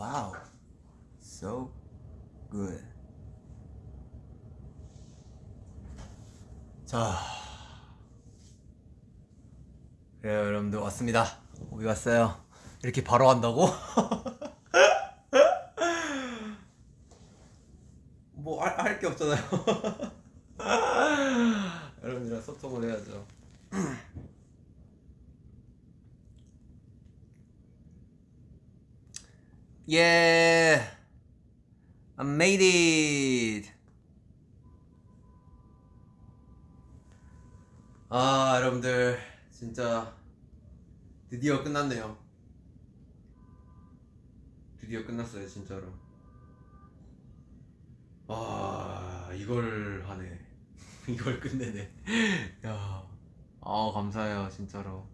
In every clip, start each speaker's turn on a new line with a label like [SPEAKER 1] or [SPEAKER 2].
[SPEAKER 1] Wow. So good. 자. 그래요, 여러분들 왔습니다. 우리 왔어요. 이렇게 바로 한다고? 뭐 할 게 없잖아요. 여러분들이랑 소통을 해야죠. Yeah, I made it. 아, 여러분들 진짜 드디어 끝났네요. 드디어 끝났어요, 진짜로. 아, 이걸 하네. 이걸 끝내네. 야, 아 감사해요, 진짜로.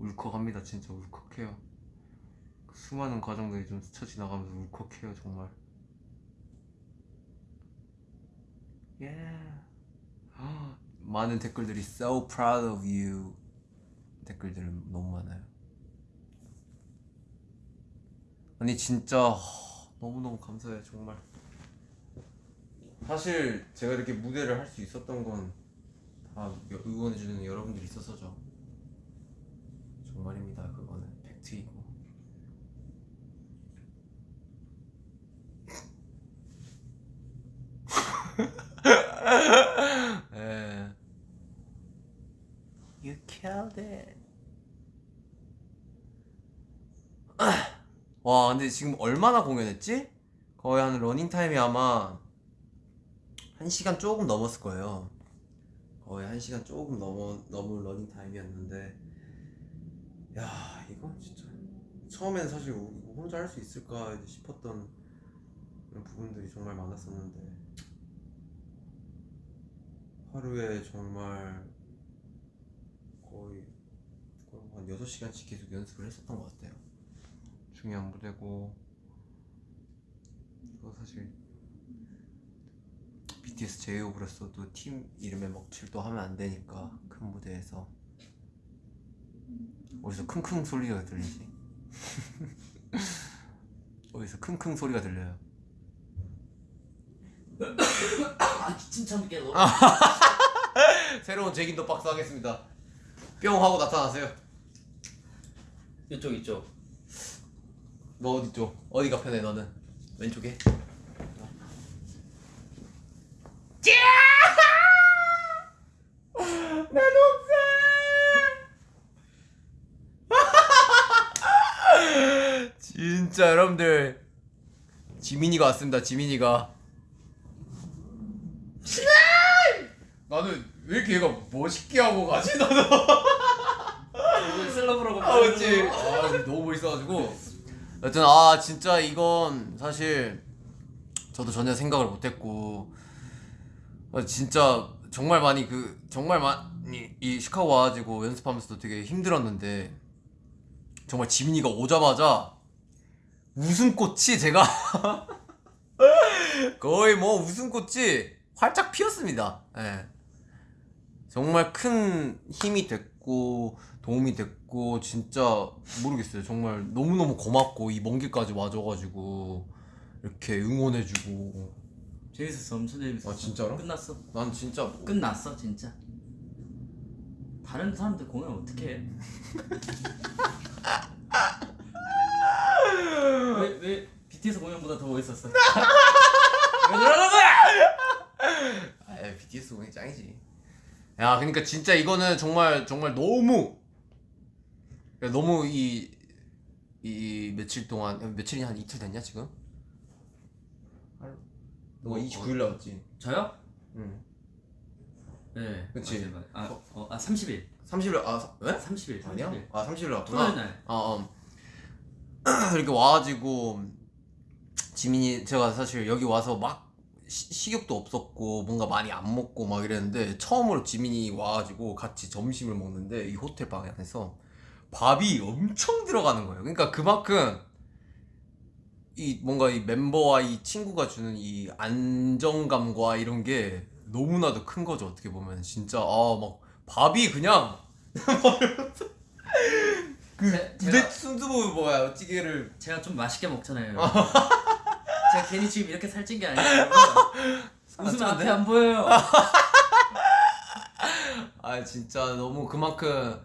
[SPEAKER 1] 울컥합니다. 진짜 울컥해요. 그 수많은 과정들이 좀 스쳐 지나가면서 울컥해요 정말. Yeah. 많은 댓글들이 so proud of you. 댓글들 너무 많아요. 아니 진짜 너무너무 감사해요 정말. 사실 제가 이렇게 무대를 할 수 있었던 건 다 응원해주는 여러분들이 있어서죠 정말입니다. 그거는 팩트이고. 예. You killed it. 와 근데 지금 얼마나 공연했지? 거의 한 러닝타임이 아마 1시간 조금 넘었을 거예요. 거의 1시간 조금 넘어, 넘은 러닝타임이었는데 야 이건 진짜. 처음에는 사실 이거 혼자 할 수 있을까 싶었던 부분들이 정말 많았었는데. 하루에 정말 거의 한 6시간씩 계속 연습을 했었던 것 같아요. 중요한 무대고. 또 사실 BTS 제이홉으로서도 팀 이름에 먹칠도 하면 안 되니까 큰 무대에서 어디서 킁킁 소리가 들리지? 어디서 킁킁 소리가 들려요
[SPEAKER 2] 아 기침 참게 너.
[SPEAKER 1] 새로운 제긴도 박스 하겠습니다 뿅 하고 나타나세요
[SPEAKER 2] 이쪽 이쪽.
[SPEAKER 1] 너 어디 쪽? 어디가 편해 너는? 왼쪽에? 진짜 여러분들 지민이가 왔습니다 지민이가. 나는 왜 이렇게 얘가 멋있게 하고 가지 나는
[SPEAKER 2] 셀럽으로
[SPEAKER 1] 아 그치 아 너무 멋있어가지고. 여튼 아 진짜 이건 사실 저도 전혀 생각을 못했고. 아, 진짜 정말 많이 그 정말 많이 이 시카고 와가지고 연습하면서도 되게 힘들었는데 정말 지민이가 오자마자 웃음꽃이 제가 거의 뭐 웃음꽃이 활짝 피었습니다. 예. 정말 큰 힘이 됐고 도움이 됐고 진짜 모르겠어요. 정말 너무너무 고맙고 이 먼 길까지 와줘가지고 이렇게 응원해주고
[SPEAKER 2] 재밌었어 엄청 재밌었어.
[SPEAKER 1] 아, 진짜로?
[SPEAKER 2] 끝났어.
[SPEAKER 1] 난 진짜 뭐-
[SPEAKER 2] 끝났어 진짜. 다른 사람들 공연 어떻게 해? 왜, 왜 BTS 공연보다 더 멋있었어? 왜 그러는 거야?
[SPEAKER 1] 아 BTS 공이 짱이지. 야 그러니까 진짜 이거는 정말 정말 너무 너무 이, 이 며칠 동안 며칠이 한 이틀 됐냐 지금? 너 29일 나왔지?
[SPEAKER 2] 저요?
[SPEAKER 1] 응.
[SPEAKER 2] 네.
[SPEAKER 1] 그치.
[SPEAKER 2] 맞아요, 맞아요. 아, 어, 아 30일.
[SPEAKER 1] 30일 아 사- 왜?
[SPEAKER 2] 30일. 30일.
[SPEAKER 1] 아니야? 아 30일
[SPEAKER 2] 토요일
[SPEAKER 1] 나왔구나.
[SPEAKER 2] 날.
[SPEAKER 1] 아 어. 이렇게 와가지고 지민이 제가 사실 여기 와서 막 시- 식욕도 없었고 뭔가 많이 안 먹고 막 이랬는데 처음으로 지민이 와가지고 같이 점심을 먹는데 이 호텔 방 안에서 밥이 엄청 들어가는 거예요. 그러니까 그만큼 이 뭔가 이 멤버와 이 친구가 주는 이 안정감과 이런 게 너무나도 큰 거죠. 어떻게 보면 진짜 아 막 밥이 그냥 그
[SPEAKER 2] 제-
[SPEAKER 1] 부대 순두부 뭐야 찌개를
[SPEAKER 2] 제가 좀 맛있게 먹잖아요. 제가 괜히 지금 이렇게 살찐 게 아니에요. 웃으면? 앞에 안 보여요.
[SPEAKER 1] 아 진짜 너무 그만큼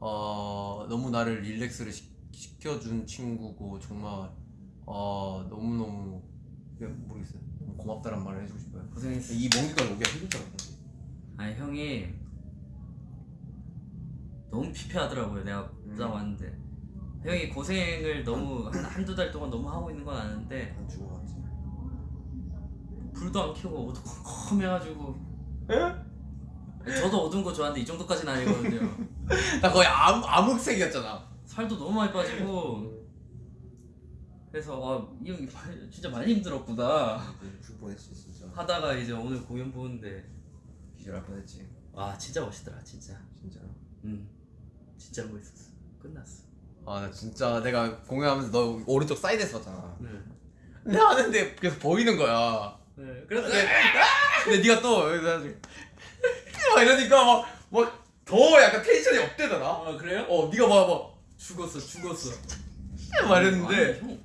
[SPEAKER 1] 어 너무 나를 릴렉스를 시, 시켜준 친구고 정말 어 너무 너무 모르겠어요 너무 고맙다란 말을 해주고 싶어요
[SPEAKER 2] 고생했어.
[SPEAKER 1] 이 먼기가 여기가 힘들더라고
[SPEAKER 2] 아니 형이 너무 피폐하더라고요. 내가
[SPEAKER 1] 음.
[SPEAKER 2] 보자 왔는데 형이 고생을 너무 한 한두 달 동안 너무 하고 있는 건 아는데
[SPEAKER 1] 난 죽어갔지.
[SPEAKER 2] 불도 안 켜고 어두컴컴해가지고. 저도 어두운 거 좋아하는데 이 정도까지는 아니거든요.
[SPEAKER 1] 나 거의 암, 암흑색이었잖아.
[SPEAKER 2] 살도 너무 많이 빠지고. 그래서 아이 형이 진짜 많이 힘들었구나.
[SPEAKER 1] 죽을 뻔했지 진짜.
[SPEAKER 2] 하다가 이제 오늘 공연 보는데.
[SPEAKER 1] 기절할 뻔했지.
[SPEAKER 2] 와 진짜 멋있더라 진짜.
[SPEAKER 1] 진짜
[SPEAKER 2] 음 진짜 멋있었어. 끝났어
[SPEAKER 1] 아 나 진짜 내가 공연하면서 너 오른쪽 사이드에 섰잖아.
[SPEAKER 2] 네,
[SPEAKER 1] 근데 하는데 계속 보이는 거야.
[SPEAKER 2] 네. 그래서
[SPEAKER 1] 근데 네가 또 여기서 해가지고 막 이러니까 막 막 더 약간 텐션이 업되더라.
[SPEAKER 2] 아 그래요?
[SPEAKER 1] 어 네가 막 막
[SPEAKER 2] 죽었어 죽었어.
[SPEAKER 1] 막 이랬는데.
[SPEAKER 2] 아니,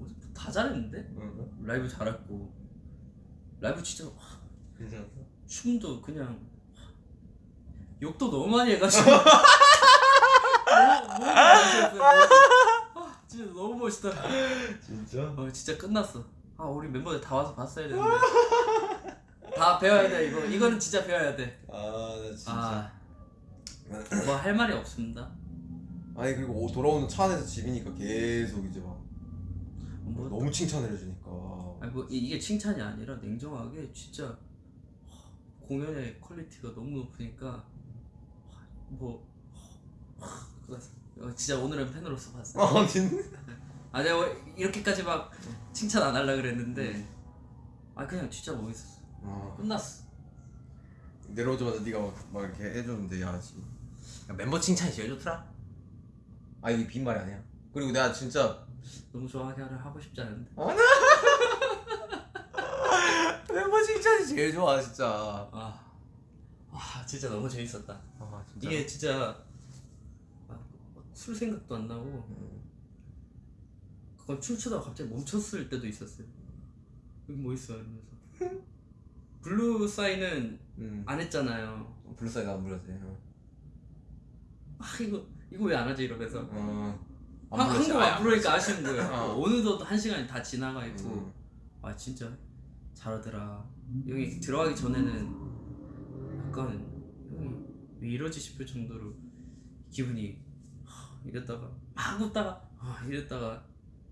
[SPEAKER 2] 형다 잘했는데? 라이브 잘했고. 라이브 진짜 와,
[SPEAKER 1] 괜찮았어?
[SPEAKER 2] 춤도 그냥 욕도 너무 많이 해가지고 너무 멋있었어요. 아, 진짜 너무 멋있다.
[SPEAKER 1] 진짜?
[SPEAKER 2] 어 진짜 끝났어. 아 우리 멤버들 다 와서 봤어야 되는데. 다 배워야 돼 이거. 이거는 진짜 배워야 돼.
[SPEAKER 1] 아나 진짜
[SPEAKER 2] 아. 뭐할 말이 없습니다.
[SPEAKER 1] 아니 그리고 오- 돌아오는 차 안에서 집이니까 계속 이제 막
[SPEAKER 2] 뭐,
[SPEAKER 1] 너무 칭찬을 해주니까
[SPEAKER 2] 아니 뭐 이- 이게 칭찬이 아니라 냉정하게 진짜 하, 공연의 quality가 너무 높으니까 하, 뭐 진짜 오늘은 팬으로서 봤어요.
[SPEAKER 1] 아 진짜?
[SPEAKER 2] 아 내가 이렇게까지 막 칭찬 안 하려 그랬는데 아 그냥 진짜 멋있었어.
[SPEAKER 1] 아,
[SPEAKER 2] 끝났어.
[SPEAKER 1] 내려오자마자 네가 막, 막 이렇게 해줬는데 야 지. 야, 멤버 칭찬이 제일 좋더라 아 이게 빈말이 아니야 그리고 내가 진짜
[SPEAKER 2] 너무 좋아하게 하려 하고 싶지 않은데.
[SPEAKER 1] 멤버 칭찬이 제일 좋아 진짜
[SPEAKER 2] 아, 아 진짜 너무 재밌었다.
[SPEAKER 1] 아 진짜
[SPEAKER 2] 이게 진짜 아, 술 생각도 안 나고
[SPEAKER 1] 음.
[SPEAKER 2] 그건 춤추다가 갑자기 멈췄을 때도 있었어요. 여기 뭐 있어 이러면서. Blue Side는
[SPEAKER 1] 음.
[SPEAKER 2] 안 했잖아요.
[SPEAKER 1] Blue Side 안 불렀지 어.
[SPEAKER 2] 아 이거 이거 왜 안 하지 이러면서.
[SPEAKER 1] 어. 안
[SPEAKER 2] 한. 한 곡
[SPEAKER 1] 아예
[SPEAKER 2] 안 부르니까 아쉬운 거예요.
[SPEAKER 1] 어.
[SPEAKER 2] 어느덧 한 시간이 다 지나가 있고
[SPEAKER 1] 음.
[SPEAKER 2] 아 진짜 잘하더라. 여기 들어가기 전에는 약간 왜 이러지 싶을 정도로 기분이 하, 이랬다가 막 웃다가 아, 이랬다가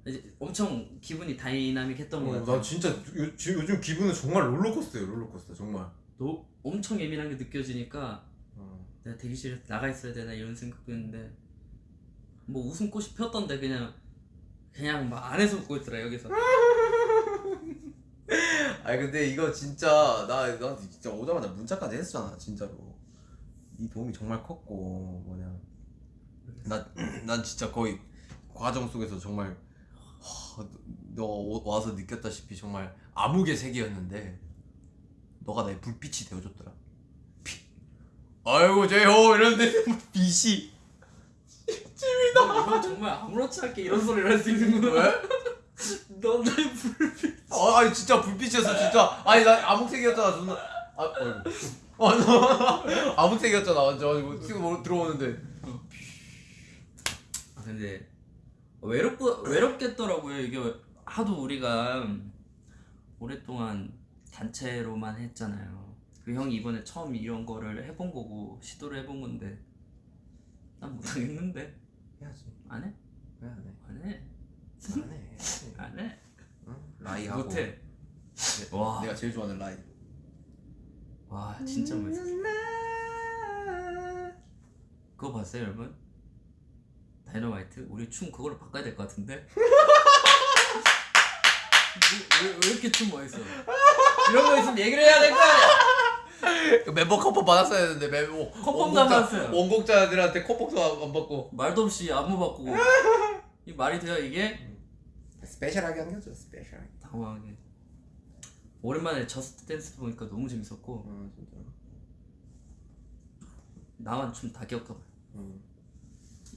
[SPEAKER 2] 이제 엄청 기분이 다이나믹했던 것
[SPEAKER 1] 어,
[SPEAKER 2] 같아요.
[SPEAKER 1] 나 진짜 요, 요즘 기분은 정말 롤러코스터예요 롤러코스터 정말
[SPEAKER 2] 너 엄청 예민한 게 느껴지니까
[SPEAKER 1] 어.
[SPEAKER 2] 내가 대기실에 나가 있어야 되나 이런 생각도 했는데 뭐 웃음꽃이 폈던데 그냥 그냥 막 안에서 웃고 있더라 여기서
[SPEAKER 1] 아니 근데 이거 진짜 나 나한테 진짜 오자마자 문자까지 했잖아 진짜로 이 도움이 정말 컸고 뭐냐 나 난 진짜 거의 과정 속에서 정말 하, 너 오- 와서 느꼈다시피 정말 암흑의 세계였는데 너가 나의 불빛이 되어줬더라. 피. 아이고 제호 이러는데 빛이
[SPEAKER 2] 너 정말 아무렇지 않게 이런 소리를 할 수 있는구나
[SPEAKER 1] 왜?
[SPEAKER 2] 너 나의 불빛
[SPEAKER 1] 아, 아니 진짜 불빛이었어 진짜. 아니 나 암흑색이었잖아 존나. 아 어, 너 암흑색이었잖아 완전. 이거 지금 들어오는데.
[SPEAKER 2] 아 근데 외롭고 외롭겠더라고요. 이게 하도 우리가 오랫동안 단체로만 했잖아요. 그 형이 이번에 처음 이런 거를 해본 거고 시도를 해본 건데. 난 못하겠는데.
[SPEAKER 1] 해야지.
[SPEAKER 2] 안 해?
[SPEAKER 1] 해야 돼.
[SPEAKER 2] 안 해?
[SPEAKER 1] 안 해
[SPEAKER 2] 안 해?
[SPEAKER 1] 라이 하고.
[SPEAKER 2] 못해.
[SPEAKER 1] 내-
[SPEAKER 2] 와.
[SPEAKER 1] 내가 제일 좋아하는 라이.
[SPEAKER 2] 와 진짜 멋있어. 그거 봤어요 여러분? 다이너마이트? 우리 춤 그걸로 바꿔야 될 것 같은데? 왜, 왜, 왜 이렇게 춤 멋있어? 이런 거 있으면 얘기를 해야 될 거 아니야?
[SPEAKER 1] 멤버 컵밥 받았어야 했는데 멤버
[SPEAKER 2] 컵밥도 안 받았어요.
[SPEAKER 1] 원곡자들한테 컵밥도 안 받고
[SPEAKER 2] 말도 없이 안무 바꾸고 이 말이 돼요 이게?
[SPEAKER 1] special하게 한 거죠 special하게
[SPEAKER 2] 당황하게 오랜만에 Just Dance 보니까 너무 재밌었고
[SPEAKER 1] 어 진짜
[SPEAKER 2] 나만 춤 다 기억하고
[SPEAKER 1] 음.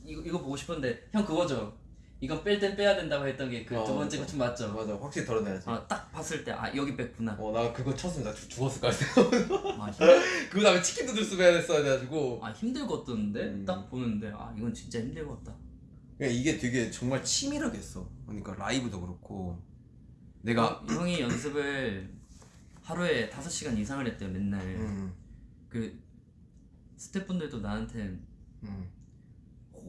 [SPEAKER 2] 이거 이거 보고 싶었는데 형 그거죠. 이건 뺄 땐 빼야 된다고 했던 게 그 두
[SPEAKER 1] 어,
[SPEAKER 2] 번째
[SPEAKER 1] 맞아.
[SPEAKER 2] 춤 맞죠?
[SPEAKER 1] 맞아 확실히 덜어내야지
[SPEAKER 2] 아 딱 봤을 때 아 여기 뺐구나.
[SPEAKER 1] 어 나 그거 쳤으면 나 죽- 죽었을 것 같아
[SPEAKER 2] 아, 힘,
[SPEAKER 1] 그 다음에 Chicken Noodle Soup 해야 됐어야 돼가지고
[SPEAKER 2] 아 힘들겠던데
[SPEAKER 1] 음.
[SPEAKER 2] 딱 보는데 아 이건 진짜 힘들겠다.
[SPEAKER 1] 그러니까 이게 되게 정말 치밀하게 했어 그러니까 라이브도 그렇고 내가
[SPEAKER 2] 형, 형이 연습을 하루에 5시간 이상을 했대요 맨날.
[SPEAKER 1] 음,
[SPEAKER 2] 그 스태프분들도 나한테
[SPEAKER 1] 음.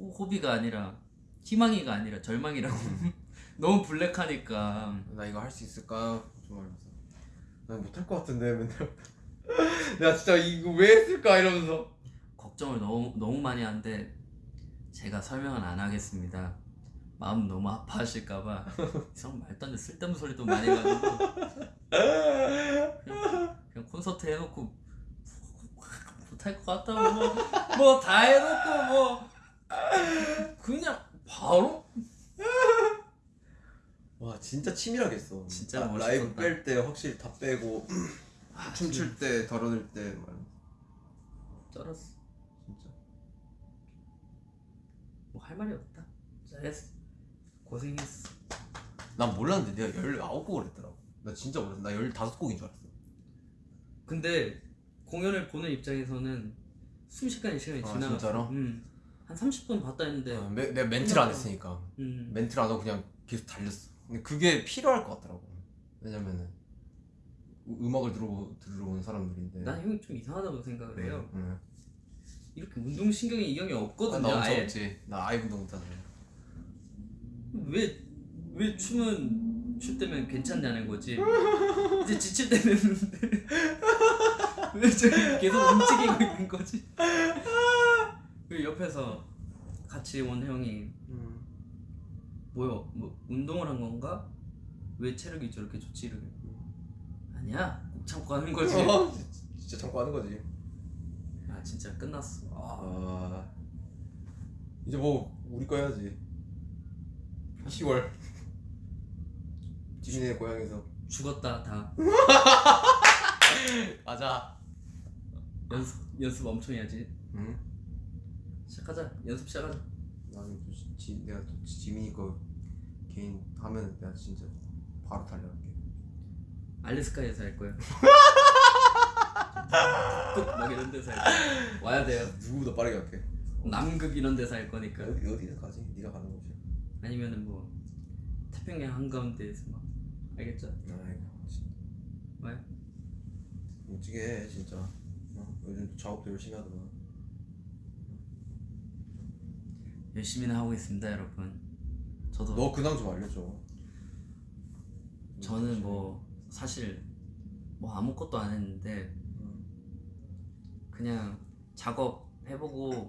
[SPEAKER 2] 호, 호비가 아니라 희망이가 아니라 절망이라고. 너무 블랙하니까.
[SPEAKER 1] 나 이거 할 수 있을까? 정말 난 못할 것 같은데 맨날. 내가 진짜 이거 왜 했을까? 이러면서.
[SPEAKER 2] 걱정을 너무 너무 많이 하는데 제가 설명은 안 하겠습니다. 마음 너무 아파하실까봐 이상 말도 안 돼. 쓸데없는 소리도 많이 해가지고. 그냥, 그냥 콘서트 해놓고 못할 것 같다고 뭐다 해놓고 뭐 그냥 바로
[SPEAKER 1] 와 진짜 치밀하게 했어
[SPEAKER 2] 진짜
[SPEAKER 1] 라-
[SPEAKER 2] 멋있었다.
[SPEAKER 1] 라이브 뺄 때 확실히 다 빼고 춤출 때 덜어낼 때 막,
[SPEAKER 2] 쩔었어.
[SPEAKER 1] 진짜
[SPEAKER 2] 뭐 할 말이 없다. 잘했어. 고생했어.
[SPEAKER 1] 난 몰랐는데 내가 19곡을 했더라고 나 진짜 몰랐어 나 15곡인 줄 알았어
[SPEAKER 2] 근데 공연을 보는 입장에서는 순식간에 시간이
[SPEAKER 1] 아,
[SPEAKER 2] 지나갔어.
[SPEAKER 1] 진짜로?
[SPEAKER 2] 음. 한 30분 봤다 했는데
[SPEAKER 1] 어, 매- 내가 멘트를 안 했으니까
[SPEAKER 2] 음.
[SPEAKER 1] 멘트를 안 하고 그냥 계속 달렸어 근데 그게 필요할 것 같더라고 왜냐면은 음- 음악을 들어, 들으러 온 사람들인데
[SPEAKER 2] 난 형이 좀 이상하다고 생각을 해요.
[SPEAKER 1] 응.
[SPEAKER 2] 이렇게 운동신경이 이 형이
[SPEAKER 1] 아,
[SPEAKER 2] 없거든요.
[SPEAKER 1] 나 엄청. 없지 나 아예 운동 못하잖아
[SPEAKER 2] 왜, 왜 춤은 출 때면 괜찮냐는 거지. 이제 지칠 때는 왜 저기 계속 움직이고 있는 거지. 그 옆에서 같이 온 형이
[SPEAKER 1] 음.
[SPEAKER 2] 뭐요? 뭐 운동을 한 건가? 왜 체력이 저렇게 좋지? 이러게. 아니야. 꼭 참고 하는 거지.
[SPEAKER 1] 어, 진짜 참고 하는 거지
[SPEAKER 2] 아 진짜 끝났어. 아,
[SPEAKER 1] 아 이제 뭐 우리 거 해야지 10월 지민의 고향에서
[SPEAKER 2] 죽었다 다.
[SPEAKER 1] 맞아
[SPEAKER 2] 연습 연습 엄청 해야지.
[SPEAKER 1] 응?
[SPEAKER 2] 시작하자. 연습 시작하자.
[SPEAKER 1] 나는 또 지, 지- 내가 또 지- 지민이 거 개인 하면 내가 진짜 바로 달려갈게
[SPEAKER 2] 알래스카에서 할 거야. 끝막 이런 데서 할 거야. 와야 돼요.
[SPEAKER 1] 누구보다 빠르게 갈게
[SPEAKER 2] 남극 이런 데서 할 거니까.
[SPEAKER 1] 어디, 어디든 가지 네가 가는 거지
[SPEAKER 2] 아니면은 뭐 태평양 한가운데에서 막 알겠죠?
[SPEAKER 1] 아이고 진짜
[SPEAKER 2] 왜?
[SPEAKER 1] 멋지게 해 진짜 어, 요즘 작업도 열심히 하더만
[SPEAKER 2] 열심히는 하고 있습니다, 여러분. 저도
[SPEAKER 1] 너 근황 좀 알려줘
[SPEAKER 2] 저는 뭐 사실 뭐 아무것도 안 했는데
[SPEAKER 1] 음.
[SPEAKER 2] 그냥 작업 해보고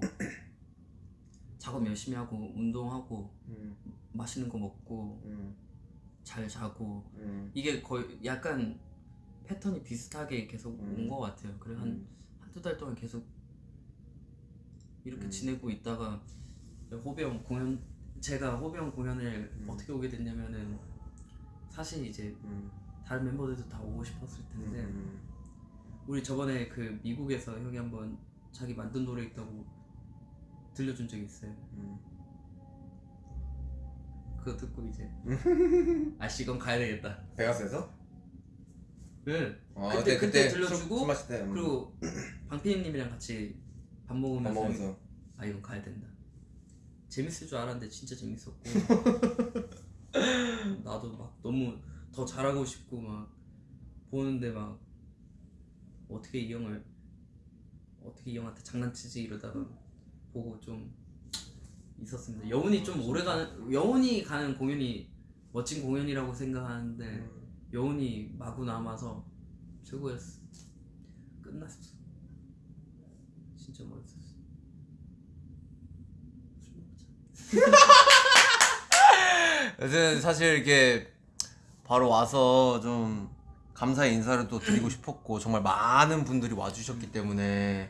[SPEAKER 2] 작업 열심히 하고 운동하고
[SPEAKER 1] 음,
[SPEAKER 2] 맛있는 거 먹고
[SPEAKER 1] 음,
[SPEAKER 2] 잘 자고
[SPEAKER 1] 음,
[SPEAKER 2] 이게 거의 약간 패턴이 비슷하게 계속
[SPEAKER 1] 음.
[SPEAKER 2] 온것 같아요. 그래 한
[SPEAKER 1] 음.
[SPEAKER 2] 한두 달 동안 계속 이렇게
[SPEAKER 1] 음.
[SPEAKER 2] 지내고 있다가 호비형 공연 제가 호비형 공연을
[SPEAKER 1] 음.
[SPEAKER 2] 어떻게 오게 됐냐면은 사실 이제
[SPEAKER 1] 음,
[SPEAKER 2] 다른 멤버들도 다 오고 싶었을 텐데
[SPEAKER 1] 음,
[SPEAKER 2] 우리 저번에 그 미국에서 형이 한번 자기 만든 노래 있다고 들려준 적이 있어요.
[SPEAKER 1] 음.
[SPEAKER 2] 그거 듣고 이제 아씨 이건 가야 되겠다.
[SPEAKER 1] 베가스에서?
[SPEAKER 2] 네.
[SPEAKER 1] 아,
[SPEAKER 2] 그때- 그때
[SPEAKER 1] 술-
[SPEAKER 2] 들려주고
[SPEAKER 1] 술 음.
[SPEAKER 2] 그리고 방피디님이랑 같이
[SPEAKER 1] 밥밥
[SPEAKER 2] 먹으면서
[SPEAKER 1] 먹으면서
[SPEAKER 2] 아 이건 가야 된다. 재밌을 줄 알았는데 진짜 재밌었고 나도 막 너무 더 잘하고 싶고 막 보는데 막 어떻게 이 형을 어떻게 이 형한테 장난치지 이러다가 보고 좀 있었습니다. 여운이 좀 오래 가는 여운이 가는 공연이 멋진 공연이라고 생각하는데
[SPEAKER 1] 음.
[SPEAKER 2] 여운이 마구 남아서 최고였어. 끝났어. 진짜 멋있었 어.
[SPEAKER 1] 여튼 사실 이렇게 바로 와서 좀 감사의 인사를 또 드리고 싶었고 정말 많은 분들이 와주셨기 때문에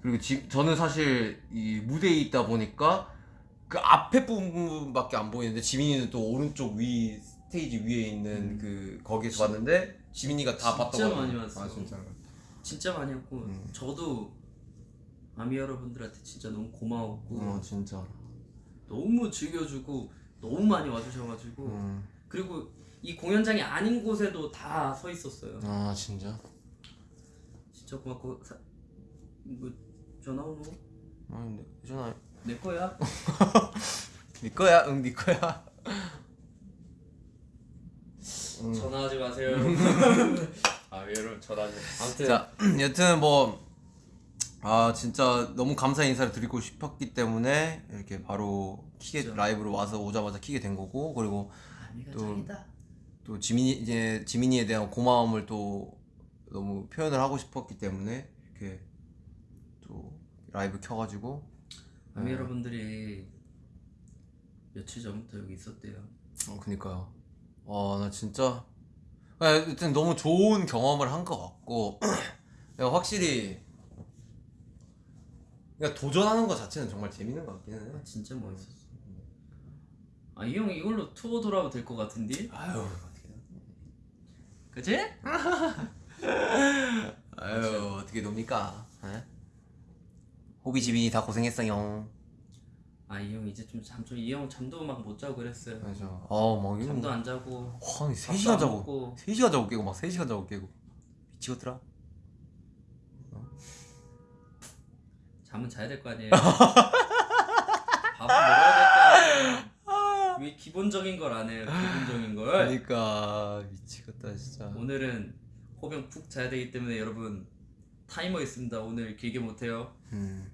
[SPEAKER 1] 그리고 지, 저는 사실 이 무대에 있다 보니까 그 앞에 부분밖에 안 보이는데 지민이는 또 오른쪽 위 스테이지 위에 있는 그 거기서 봤는데 지민이가 다 봤다고
[SPEAKER 2] 진짜. 많이 왔어.
[SPEAKER 1] 아 진짜
[SPEAKER 2] 진짜 많이 했고
[SPEAKER 1] 음.
[SPEAKER 2] 저도 아미 여러분들한테 진짜 너무 고마웠고
[SPEAKER 1] 어 진짜
[SPEAKER 2] 너무 즐겨주고 너무 많이 와주셔가지고
[SPEAKER 1] 음.
[SPEAKER 2] 그리고 이 공연장이 아닌 곳에도 다 서 있었어요.
[SPEAKER 1] 아 진짜?
[SPEAKER 2] 진짜 고맙고 사... 뭐 전화 오노?
[SPEAKER 1] 아 근데 전화
[SPEAKER 2] 내 거야?
[SPEAKER 1] 네 거야 응네 거야 음.
[SPEAKER 2] 전화하지 마세요. 아 여러분 전화하지. 아무튼
[SPEAKER 1] 자 여튼 뭐 아 진짜 너무 감사 인사를 드리고 싶었기 때문에 이렇게 바로 키게. 라이브로 와서 오자마자 키게 된 거고 그리고 또-. 또 지민이 이제 지민이에 대한 고마움을 또 너무 표현을 하고 싶었기 때문에 이렇게 또 라이브 켜가지고 네.
[SPEAKER 2] 여러분들이 며칠 전부터 여기 있었대요.
[SPEAKER 1] 어 그니까요 와나 진짜 아, 여튼 너무 좋은 경험을 한 것 같고 확실히 그러니까 도전하는 것 자체는 정말 재밌는 것 같기는 해
[SPEAKER 2] 아, 진짜 멋있었어. 아 이 형 이걸로 투어 돌아도 될 것 같은데?
[SPEAKER 1] 아유 어떻게
[SPEAKER 2] 그치?
[SPEAKER 1] 아유 어떻게 놉니까 에? 호비 지민이 다 고생했어요
[SPEAKER 2] 아 이 형 이제 좀 잠 좀 이 형 잠도 막 못 자고 그랬어요.
[SPEAKER 1] 맞아 어막 이거
[SPEAKER 2] 잠도 안 자고
[SPEAKER 1] 한 3시간
[SPEAKER 2] 밥도 안
[SPEAKER 1] 자고
[SPEAKER 2] 먹고.
[SPEAKER 1] 3시간 자고 깨고 막 3시간 자고 깨고 미치겠더라
[SPEAKER 2] 잠은 자야 될 거 아니에요. 밥은 먹어야 될 거 아니에요. 왜 기본적인 걸 안 해요? 기본적인 걸.
[SPEAKER 1] 그러니까 미치겠다 진짜
[SPEAKER 2] 오늘은 호병 푹 자야 되기 때문에 여러분 타이머 있습니다. 오늘 길게 못 해요.
[SPEAKER 1] 음.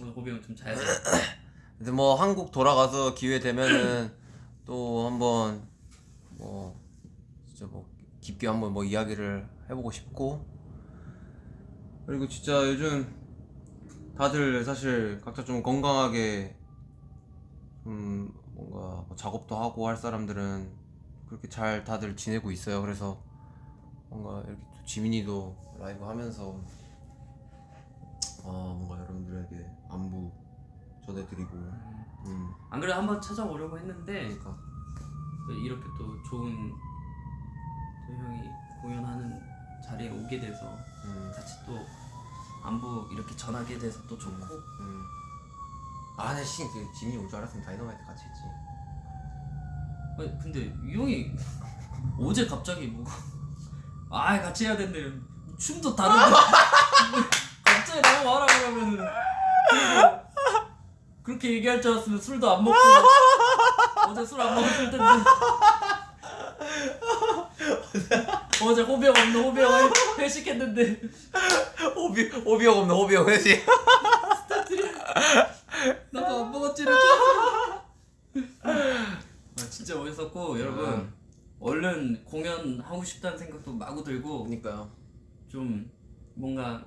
[SPEAKER 2] 오늘 호병 좀 자야 돼요.
[SPEAKER 1] 근데 뭐 한국 돌아가서 기회 되면은 또 한번 뭐 진짜 뭐 깊게 한번 뭐 이야기를 해보고 싶고 그리고 진짜 요즘 다들 사실 각자 좀 건강하게 좀 뭔가 뭐 작업도 하고 할 사람들은 그렇게 잘 다들 지내고 있어요. 그래서 뭔가 이렇게 또 지민이도 라이브 하면서 어 뭔가 여러분들에게 안부 전해드리고 음.
[SPEAKER 2] 안 그래도 한번 찾아오려고 했는데
[SPEAKER 1] 그러니까.
[SPEAKER 2] 이렇게 또 좋은 또 형이 공연하는 자리에 오게 돼서
[SPEAKER 1] 음,
[SPEAKER 2] 같이 또 안부 이렇게 전하게 돼서 또 좋고.
[SPEAKER 1] 음. 아, 내 씨, 그 지민이 올 줄 알았으면 다이너마이트 같이 했지.
[SPEAKER 2] 아니 근데 이 형이 어제 갑자기 뭐 아 같이 해야 된대. 춤도 다른데. 갑자기 나무 와라 그러면은. 그렇게 얘기할 줄 알았으면 술도 안 먹고. 어제 술 안 먹었을 텐데. 어제 호병 없는 호병 회식했는데
[SPEAKER 1] 호비, 호비형 없는 호비형 회식.
[SPEAKER 2] 나도 안 먹었지를 줬어. 아, 진짜 멋있었고 여러분 얼른 공연 하고 싶다는 생각도 마구 들고
[SPEAKER 1] 그니까요.
[SPEAKER 2] 좀 뭔가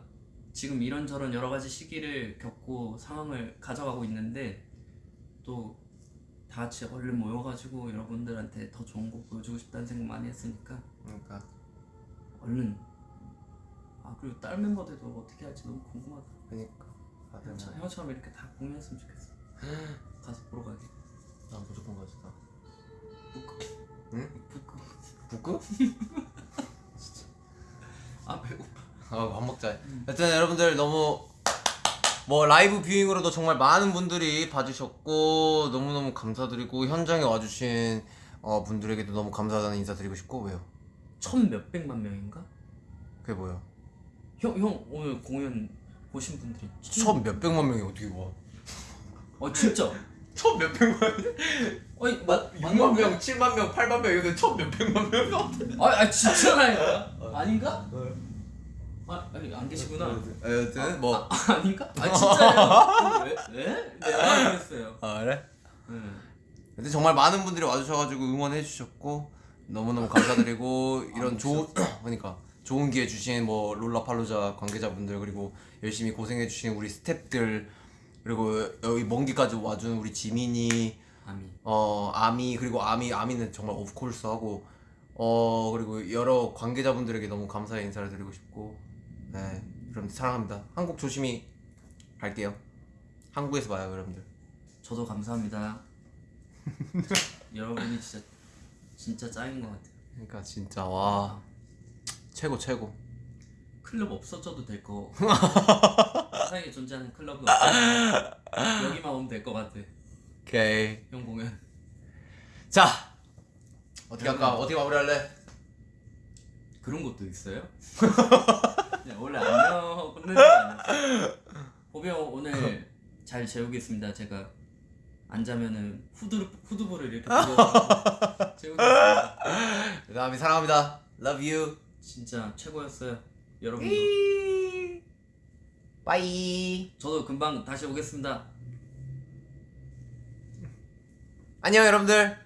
[SPEAKER 2] 지금 이런저런 여러 가지 시기를 겪고 상황을 가져가고 있는데 또 다 같이 얼른 모여가지고 여러분들한테 더 좋은 곡 보여주고 싶다는 생각 많이 했으니까
[SPEAKER 1] 그러니까.
[SPEAKER 2] 얼른 아 그리고 딸 멤버들도 어떻게 할지 너무 궁금하다
[SPEAKER 1] 그니까. 다들
[SPEAKER 2] 형처-
[SPEAKER 1] 뭐,
[SPEAKER 2] 형처럼 이렇게 다 공연했으면 좋겠어 가서 보러 가게
[SPEAKER 1] 난 무조건 가지다.
[SPEAKER 2] 부끄
[SPEAKER 1] 응?
[SPEAKER 2] 부끄
[SPEAKER 1] 북구?
[SPEAKER 2] 아 배고파
[SPEAKER 1] 아, 밥 먹자. 여튼 여러분들 너무 뭐 라이브 뷰잉으로도 정말 많은 분들이 봐주셨고 너무너무 감사드리고 현장에 와주신 어, 분들에게도 너무 감사하다는 인사 드리고 싶고 왜요?
[SPEAKER 2] 천 몇백만 명인가?
[SPEAKER 1] 그게 뭐야?
[SPEAKER 2] 형, 형 오늘 공연 보신 분들이
[SPEAKER 1] 천 몇백만 명이 어떻게 와?
[SPEAKER 2] 어 진짜
[SPEAKER 1] 천 몇백만
[SPEAKER 2] 아니 맞
[SPEAKER 1] 6만 명, 7만 명, 8만 명 이거 천 몇백만 명 같아.
[SPEAKER 2] 아, 아 진짜라니까 아닌가? 아 아니 안 계시구나
[SPEAKER 1] 여튼 뭐
[SPEAKER 2] 아, 아닌가? 아 진짜요? 왜? 왜? 내가 그랬어요
[SPEAKER 1] 아, 그래?
[SPEAKER 2] 응.
[SPEAKER 1] 근데 정말 많은 분들이 와주셔가지고 응원해 주셨고 너무너무 감사드리고 이런 좋은 그러니까 좋은 기회 주신 뭐 롤라팔로자 관계자분들 그리고 열심히 고생해 주신 우리 스탭들 그리고 여기 먼 길까지 와준 우리 지민이
[SPEAKER 2] 아미.
[SPEAKER 1] 어 아미 그리고 아미 아미는 정말 of course 하고 어 그리고 여러 관계자분들에게 너무 감사의 인사를 드리고 싶고 네 여러분들 사랑합니다. 한국 조심히 갈게요. 한국에서 봐요 여러분들.
[SPEAKER 2] 저도 감사합니다. 여러분이 진짜 진짜 짱인 것 같아요.
[SPEAKER 1] 그러니까 진짜 와 최고 최고
[SPEAKER 2] 클럽 없어져도 될 거. 세상에 존재하는 클럽은 없어. 여기만 오면 될 것 같아.
[SPEAKER 1] 오케이.
[SPEAKER 2] 형 공연.
[SPEAKER 1] 자 어떻게 할까? 어떻게 마무리할래?
[SPEAKER 2] 그런 것도 있어요? 원래 안녕 끝내는 거 아니었어? 호비 형 오늘 잘 재우겠습니다. 제가 안 자면은 후드 후드볼을 이렇게 재우겠습니다.
[SPEAKER 1] 그다음에 사랑합니다. Love you.
[SPEAKER 2] 진짜 최고였어요. 여러분도
[SPEAKER 1] 빠이.
[SPEAKER 2] 저도 금방 다시 오겠습니다.
[SPEAKER 1] 안녕 여러분들.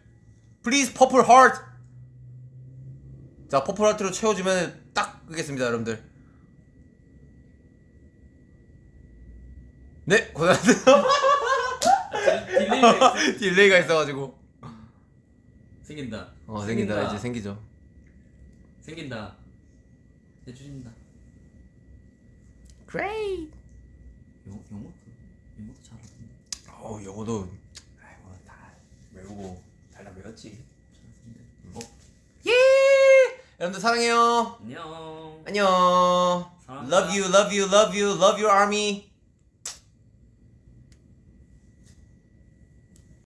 [SPEAKER 1] Please purple heart. 자 purple heart로 채워주면 딱 끄겠습니다 여러분들. 네 고생하셨어요.
[SPEAKER 2] delay가 있어.
[SPEAKER 1] delay가 있어가지고.
[SPEAKER 2] 생긴다.
[SPEAKER 1] 어 생긴다 이제 생기죠.
[SPEAKER 2] 생긴다. 해주신다.
[SPEAKER 1] Great.
[SPEAKER 2] 영 영어도 영어도 잘하던데.
[SPEAKER 1] 어 영어도 아이고 다 외우고 달달 외웠지.
[SPEAKER 2] 잘하던데. 어
[SPEAKER 1] 예. 여러분들 사랑해요.
[SPEAKER 2] 안녕.
[SPEAKER 1] 안녕.
[SPEAKER 2] 사랑합니다.
[SPEAKER 1] Love you, love you, love you, love you ARMY.